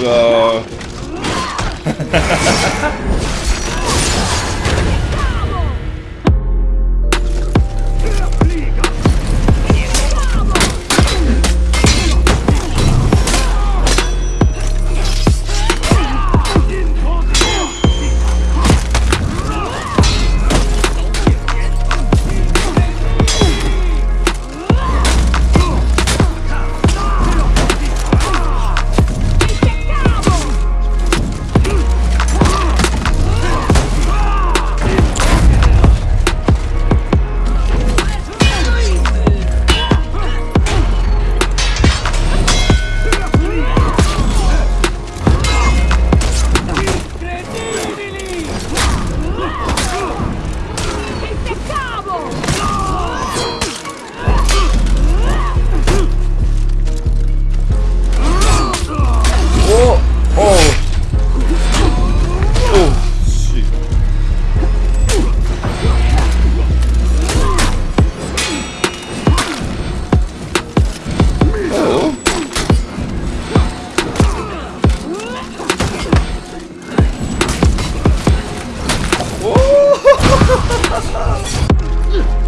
Oh, 오!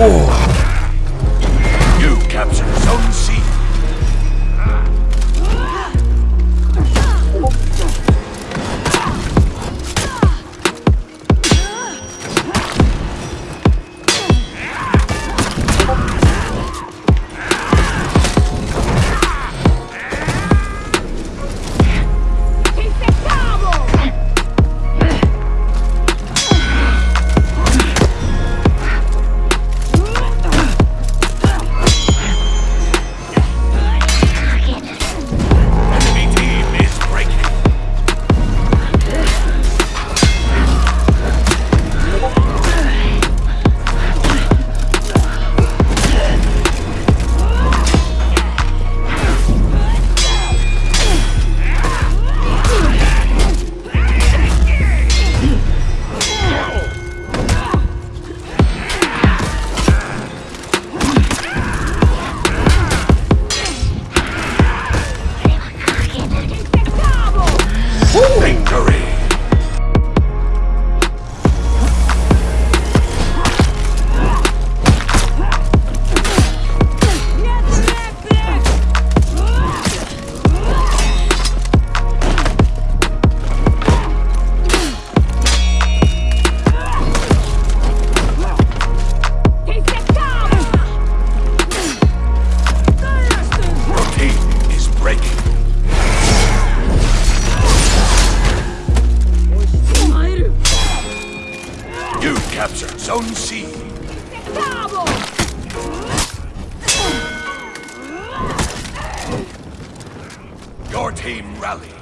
Oh. Your team rallied.